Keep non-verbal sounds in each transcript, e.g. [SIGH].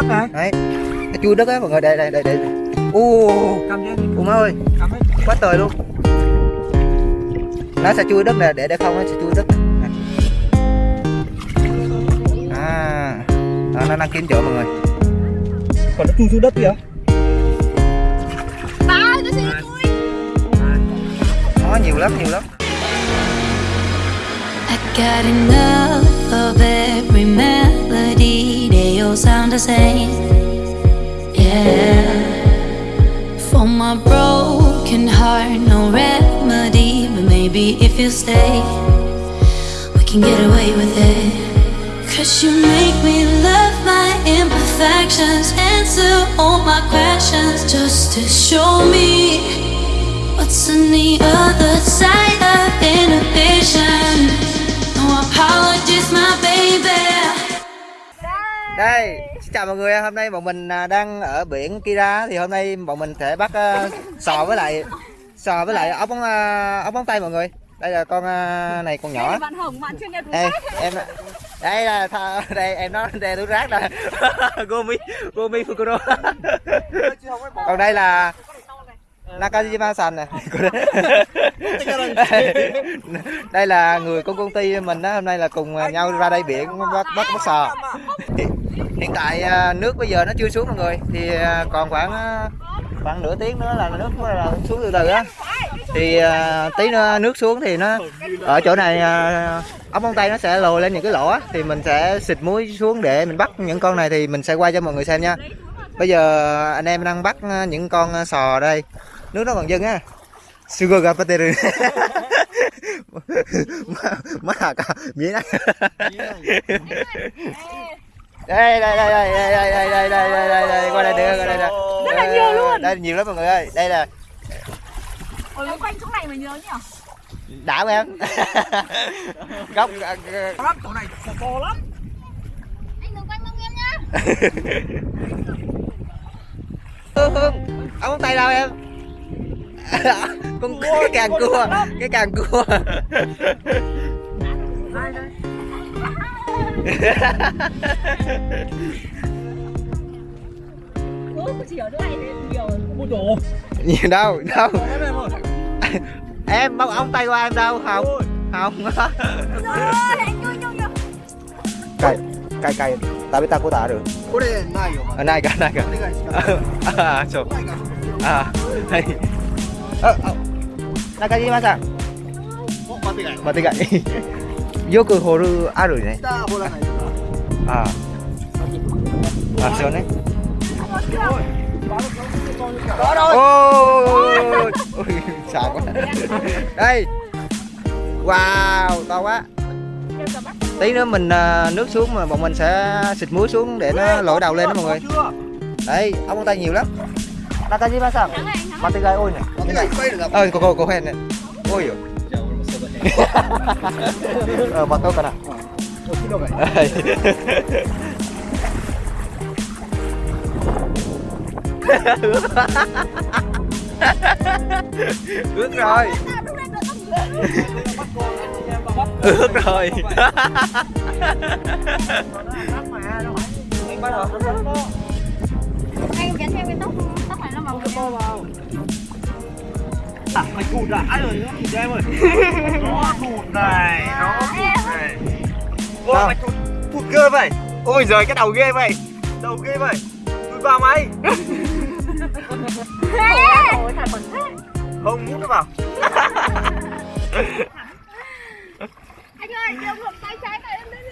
đất này đấy. Cái chui đất á mọi người đây đây đây đây. U u má ơi. Quá trời luôn. Nó sẽ chui đất nè để để không nó sẽ chui đất nè. à đó, nó đang kiếm chỗ mọi người. Còn nó chui xuống đất kìa. Nó nhiều lắm nhiều lắm I got enough of every melody. They all sound the same. Yeah. For my broken heart, no remedy. But maybe if you stay, we can get away with it. Cause you make me love my imperfections, answer all my questions just to show me what's on the other side of inhibition. Đây xin chào mọi người hôm nay bọn mình à, đang ở biển Kira thì hôm nay bọn mình sẽ bắt à, sò với lại sò với lại ốc bóng à, ốc bóng tay mọi người. Đây là con à, này con nhỏ. Bạn Hồng, bạn chuyên nghiệp đúng đây em đây là tha- đây em nói đây túi rác nè gomi gomi fukuro còn đây là Nakajima san nè đây là người của công ty mình đó hôm nay là cùng nhau ra đây biển bắt bắt bắt sò. Hiện tại à, nước bây giờ nó chưa xuống mọi người thì à, còn khoảng à, khoảng nửa tiếng nữa là nước là xuống từ từ á. Thì tí nữa nước xuống thì nó ở chỗ này ốc móng tay nó sẽ lồi lên những cái lỗ á, thì mình sẽ xịt muối xuống để mình bắt những con này thì mình sẽ quay cho mọi người xem nha. Bây giờ anh em đang bắt những con sò đây nước nó còn dâng á sugar gapateru má à cả miếng này đây đây đây đây đây đây đây đây đây đây đây đây qua đây được qua đây nè Rất là nhiều luôn. đây nhiều lắm mọi người ơi đây là Ôi, nó quanh chỗ này mà nhớ nhỉ? đã không em góc lắm chỗ này to lắm Anh đừng quanh lưng em nhá. hương hương ông tay đâu em [LAUGHS] con cua cái càng cua cái càng cua. Nhiều đâu đâu. Em bóc ông tay qua em đâu không không cay cay cay. Tại vì ta có tả được. Này ờ, này cả này cả [LAUGHS] à, à, đây. Ờ, ờ. Nakajima san お待てがい 待ってかいよく掘るあるね下掘らないとかあああそうね ôi ôi sợ quá đây wow to quá Kêu cả bắt. tí nữa mình à, nước xuống mà bọn mình sẽ xịt muối xuống để nó lội đầu lên đó mọi người chưa đây ốc móng tay nhiều lắm Nakajima san Thắng này, あここここへんね多いよじゃあ俺もその辺あ待とうかな置くのがいいはい ướt rồi ướt rồi à mày cụt à ai rồi nó cụt em ơi. [LAUGHS] Nó cụt này nó cụt này. Ôi Sao? mày cụt cụt ghê vậy. Ôi giời cái đầu ghê vậy. Đầu ghê vậy. Cụt vào mày. Không mút nó vào. [LAUGHS] Anh ơi, đưa một tay trái này em đến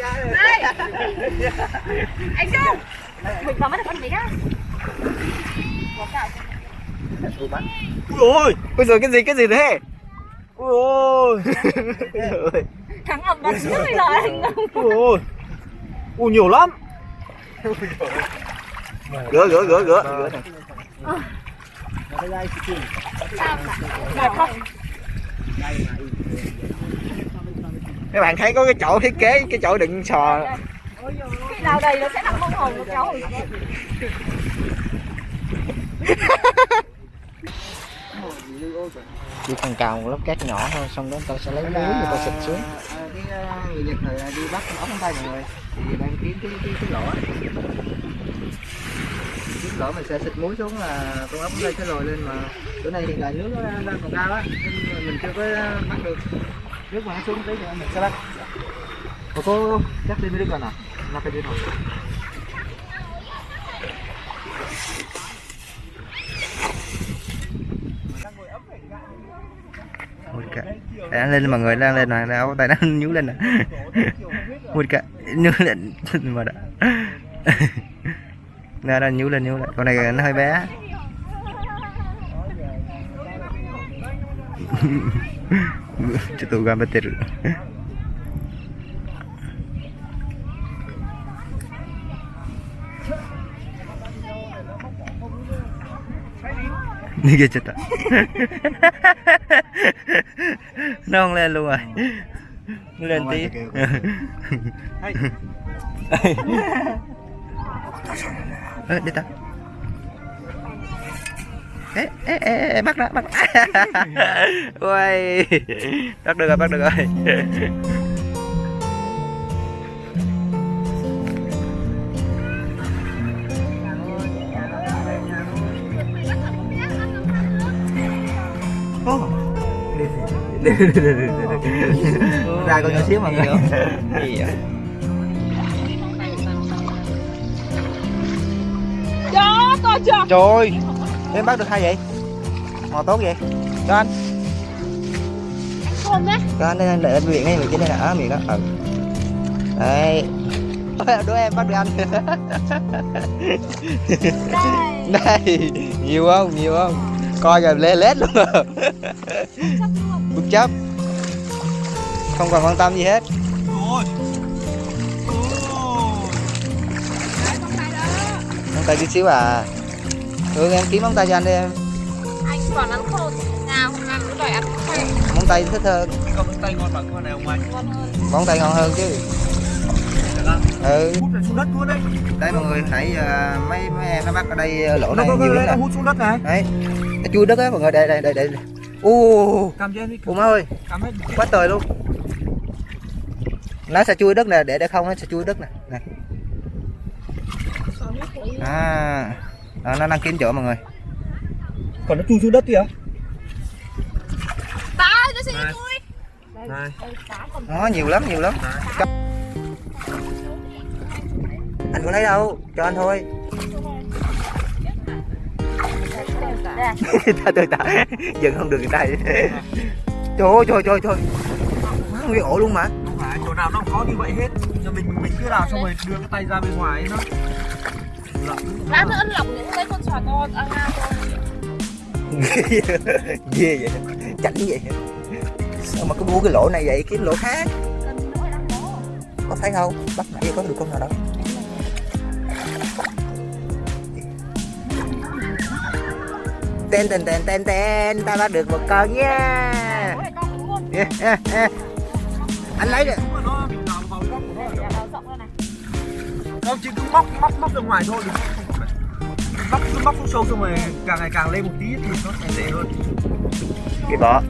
gai Đây. [LAUGHS] Anh Trung. Mình vào mắt được con? Có cả ui ôi. Bây giờ cái gì cái gì thế? Ui ôi. Ôi thắng ẩm đặt trước bây giờ anh ui ôi ui nhiều lắm. Gỡ gỡ gỡ gỡ. Này. Các bạn thấy có cái chỗ thiết kế cái chỗ đựng sò. Khi nào đầy nó sẽ nằm bông hồng nó kéo hồi xuống. Chỉ cần cào một lớp cát nhỏ thôi xong đó tao sẽ lấy lưới người ta xịt xuống. cái ờ, người Nhật thời đi bắt ốc tay mọi người thì đang kiếm cái cái cái lỗ. Cái lỗ mình sẽ xịt muối xuống là con ốc lên cái rồi lên mà bữa nay hiện tại nước nó đang còn cao á nên mình chưa có bắt được. Nước mà nó xuống tí nữa mình sẽ bắt. Cô chắc đi mới được rồi nè nó cái đi rồi Đang lên mọi người đang lên mà áo tay nó nhú lên nè. [LAUGHS] Ui cả. Nhú lên mà đã. Nó đang nhú lên nhú lên. Con này nó hơi bé.ちょっと頑張ってる。 [LAUGHS] മികച്ചിട്ട nó không lên luôn rồi lên tí ê ta ê ê ê, bắt đã bắt ôi bắt được rồi bắt được rồi ra con nhỏ xíu mọi người. Gì vậy Cho to chưa? trời. Em bắt được hai vậy? Mò tốt vậy. Cho anh. Không đấy cho anh đây anh để anh miệng đây miệng trên đây nè ở miệng đó. Ừ. Đây. Ôi, [LAUGHS] đứa em bắt được anh. [LAUGHS] Đây. Đây. Nhiều không? Nhiều không coi kìa lê lết luôn. Rồi bất chấp. Không còn quan tâm gì hết. Móng tay tí xíu à. Ừ em kiếm móng tay cho anh đi em. Anh còn ăn khô nào không ăn nữa đòi ăn khô móng tay thích hơn. Con tay ngon bằng con này không anh? Ngon hơn. Móng tay ngon hơn chứ. Ừ. Hút xuống đất luôn đấy đây mọi người nãy giờ mấy mấy em nó bắt ở đây lỗ nó này có nhiều lắm hút xuống đất này. Đấy nó chui đất á mọi người đây đây đây đây. U u má ơi. Cầm hết quá trời luôn. Nó sẽ chui đất nè để để không nó sẽ chui đất nè. Nè. À. Đó, nó đang kiếm chỗ mọi người. Còn nó chui xuống đất kìa. Này. này. Đây cá còn nó nhiều lắm nhiều lắm. Anh còn lấy đâu? Cho anh thôi Đây ta tôi ta dừng không được người ta trời ơi trời trời trời. Má nguyên ổ luôn mà. Không phải chỗ nào nó có như vậy hết. Giờ mình mình cứ làm xong rồi đưa cái tay ra bên ngoài nó Lát nữa lỏng những lấy con sò to à, ngao thôi ghê vậy. Chảnh vậy. Sao mà cứ mua cái lỗ này vậy? Kiếm lỗ khác. Có thấy không? Bắt nãy có được con nào đâu tên tên tên tên tên ta bắt được một con nha. Có [LAUGHS] con anh lấy được. Không chỉ cứ móc móc móc ra ngoài thôi móc cứ móc xuống sâu xong rồi càng ngày càng lên một tí thì nó sẽ dễ hơn. Cái bọ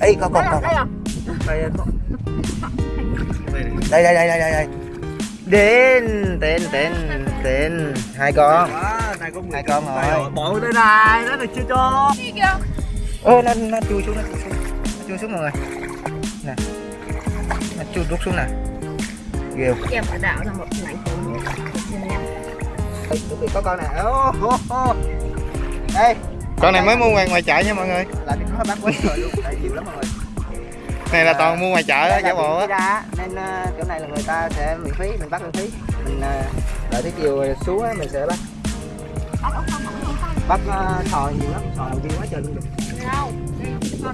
ấy con con con à? này đây đây đây đây đây đây đến tên tên tên. Hai con. Có Hai con rồi. bỏ vào đây này nó được chưa cho? Ô nó nó chui xuống nó chui xuống. Nó chui xuống mọi người nè. Nó chui đút xuống nè. Ghê? Em phải đảo ra một chuẩn bị có con nè. Ô, ô, ô. đây con này mới mua ngoài ngoài chợ nha mọi người. Là cái nó bán quá trời luôn. Đây nhiều lắm mọi người này là toàn mua ngoài chợ đó giả bộ á. nên ờ, chỗ này là người ta sẽ miễn phí mình bắt miễn phí. Mình ờ, đợi tới chiều xuống á, mình sẽ bắt. Bắt uh, sò nhiều lắm sò đầu tiên quá trời luôn à?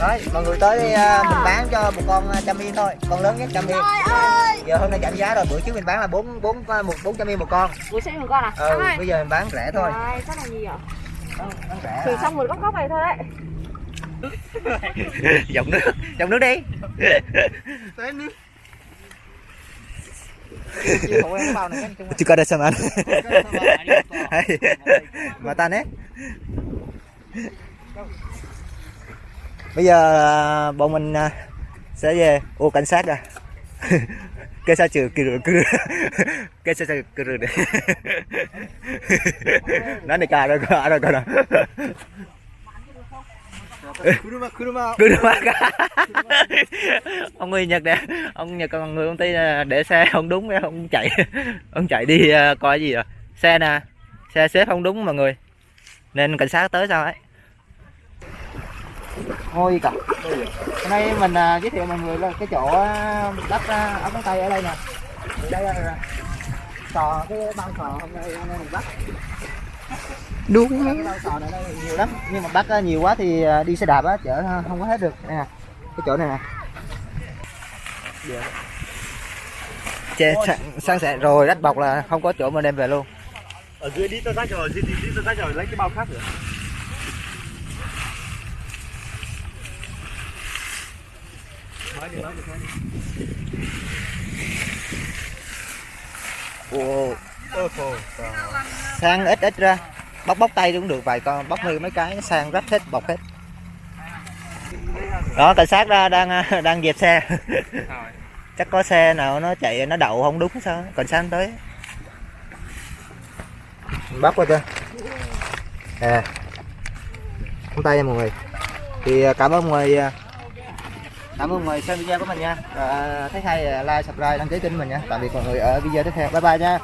Đấy mọi người tới đây ờ, mình bán cho một con ờ, trăm yên thôi. Con lớn nhất trăm yên giờ hôm nay giảm giá rồi bữa trước mình bán là bốn bốn ờ, một bốn trăm yên một con. Bố sẽ một con à? ừ bây giờ mình bán rẻ thôi. Trời, sao là gì vậy? bán, bán rẻ Thử à. xong một góc góc này thôi đấy [LAUGHS] dòng nước dòng nước đi Juga ada sama. Hai. Mata nè. Bây giờ à, bọn mình à, sẽ về ô cảnh sát à. [LAUGHS] Cái sao trừ cừ cừ. [LAUGHS] Cái sao trừ đấy. Nó này cả rồi cả rồi cả rồi. 車車車 cả [LAUGHS] ông người nhật nè. Ông nhật còn người công ty để xe không đúng ông chạy. [LAUGHS] Ông chạy đi à, coi gì rồi. Xe nè. Xe xếp không đúng mọi người. Nên cảnh sát tới sao ấy. Ngôi cả. Hôm nay mình à, giới thiệu mọi người là cái chỗ à, đất ống móng tay ở đây nè. Đây là sò, cái băng sò hôm nay hôm nay mình bắt. Đúng sò này đây nhiều lắm. Nhưng mà bắt á, nhiều quá thì à, đi xe đạp á chở không có hết được. Nè cái chỗ này nè. Chè, sang, sang sẻ. Rồi đất bọc là không có chỗ mà đem về luôn. Ở dưới đi tơ rách rồi dưới đi đi tơ rách rồi lấy cái bao khác nữa. Phồ sang ít ít ra bóc bóc tay cũng được vài con bóc hơi mấy cái sang rách hết bọc hết. Đó cảnh sát đang à, [LAUGHS] đang dẹp xe. [LAUGHS] Chắc có xe nào nó chạy nó đậu không đúng sao? Cảnh sát tới. Bóc qua chưa? À. Không tay nha mọi người. Thì à, cảm ơn mọi người à, cảm ơn mọi người xem video của mình nha. À, thấy hay like subscribe đăng ký kênh mình nha. Tạm biệt mọi người ở video tiếp theo. Bye bye nha.